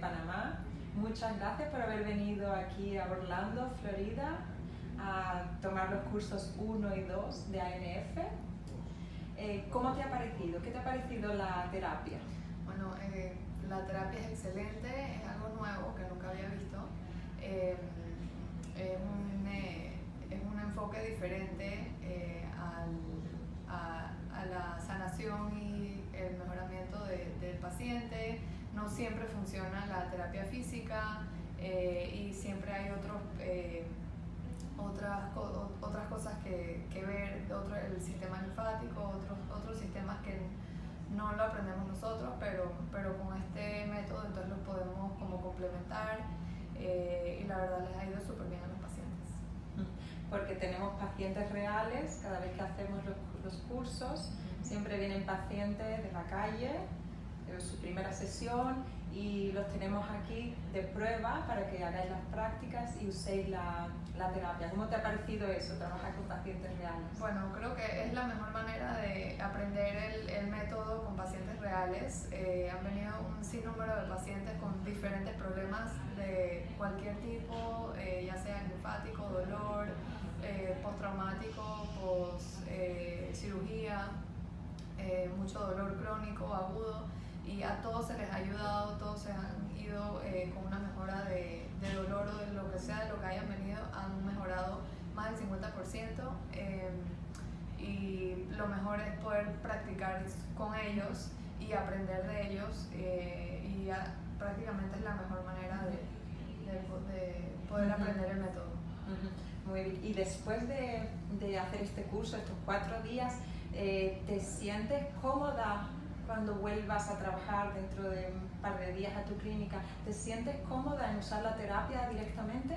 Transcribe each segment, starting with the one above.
Panamá. Muchas gracias por haber venido aquí a Orlando, Florida, a tomar los cursos 1 y 2 de ANF. Eh, ¿Cómo te ha parecido? ¿Qué te ha parecido la terapia? Bueno, eh, la terapia es excelente, es algo nuevo que nunca había visto. Eh, es, un, es, un, enfoque diferente al, a, a, la sanación y el mejoramiento de, del paciente. No siempre funciona la terapia física y siempre hay otros otras, otras cosas que, que ver, otro, el sistema linfático, otros, otros sistemas que no lo aprendemos nosotros, pero, pero con este método entonces lo podemos como complementar eh, y la verdad les ha ido súper bien a los pacientes. Porque tenemos pacientes reales, cada vez que hacemos los, los cursos, siempre vienen pacientes de la calle, de su primera sesión y los tenemos aquí de prueba para que hagáis las prácticas y uséis la, la, terapia. ¿Cómo te ha parecido eso, trabajar con pacientes reales? Bueno, creo que es la mejor manera de aprender el, el método con pacientes reales. Eh, han venido un sinnúmero de pacientes con diferentes problemas de cualquier tipo, eh, ya sea linfático, dolor, eh, postraumático, post eh, cirugía, eh, mucho dolor crónico, agudo y a todos se les ha ayudado, todos se han ido eh, con una mejora de, de, dolor o de lo que sea, de lo que hayan venido, han mejorado más del 50%. Eh, y lo mejor es poder practicar con ellos y aprender de ellos eh, y ya, prácticamente es la mejor manera de, de, de poder aprender el método. Muy bien. Y después de, de, hacer este curso, estos cuatro días, eh, ¿te sientes cómoda cuando vuelvas a trabajar dentro de un par de días a tu clínica, ¿te sientes cómoda en usar la terapia directamente?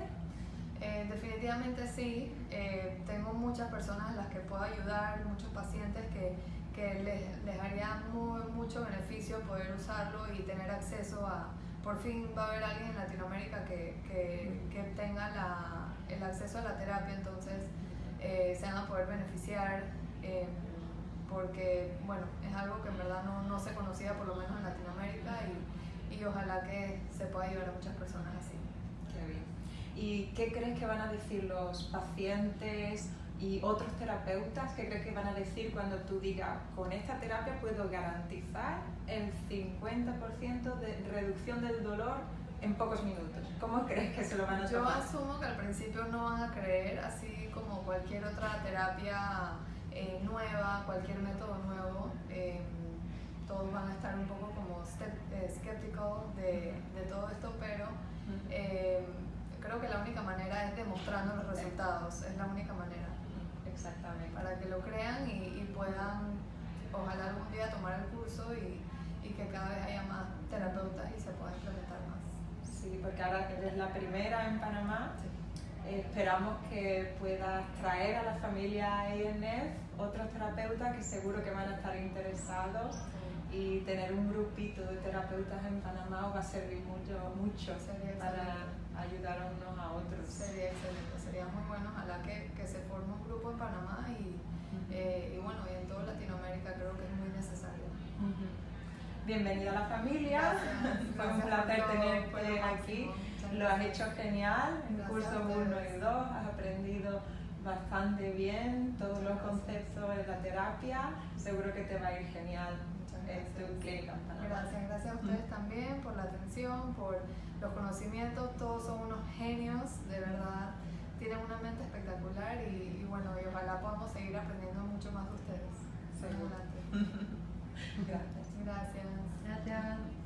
Eh, definitivamente sí. Eh, tengo muchas personas a las que puedo ayudar, muchos pacientes que, que les, les, haría muy, mucho beneficio poder usarlo y tener acceso a... Por fin va a haber alguien en Latinoamérica que, que, que tenga la, el acceso a la terapia, entonces eh, se van a poder beneficiar. Porque bueno, es algo que en verdad no, no, se conocía por lo menos en Latinoamérica y, y, ojalá que se pueda ayudar a muchas personas así. Qué bien. ¿Y qué crees que van a decir los pacientes y otros terapeutas? ¿Qué crees que van a decir cuando tú digas, con esta terapia puedo garantizar el 50% de reducción del dolor en pocos minutos? ¿Cómo crees que se lo van a tomar? Yo asumo que al principio no van a creer, así como cualquier otra terapia eh, nueva, cualquier método nuevo, eh, todos van a estar un poco como escépticos de, de, todo esto, pero eh, creo que la única manera es demostrando los resultados, es la única manera. Exactamente. Para que lo crean y, y puedan, ojalá algún día tomar el curso y, y, que cada vez haya más terapeutas y se pueda implementar más. Sí, porque ahora eres la primera en Panamá. Sí esperamos que puedas traer a la familia INF otros terapeutas que seguro que van a estar interesados y tener un grupito de terapeutas en Panamá os va a servir mucho, mucho para ayudar a unos a otros. Sería excelente, sería muy bueno, ojalá que, que se forme un grupo en Panamá y, uh -huh. eh, y bueno, y en toda Latinoamérica creo que es muy necesario. Uh -huh. Bienvenida a la familia, Gracias. fue un placer tenerte aquí lo has hecho genial en curso 1 y 2, has aprendido bastante bien todos los conceptos de la terapia, seguro que te va a ir genial en tu clínica. Gracias, gracias a ustedes mm. también por la atención, por los conocimientos, todos son unos genios, de verdad, tienen una mente espectacular y, y bueno, y ojalá podamos seguir aprendiendo mucho más de ustedes. Seguro. Gracias. Gracias. Gracias.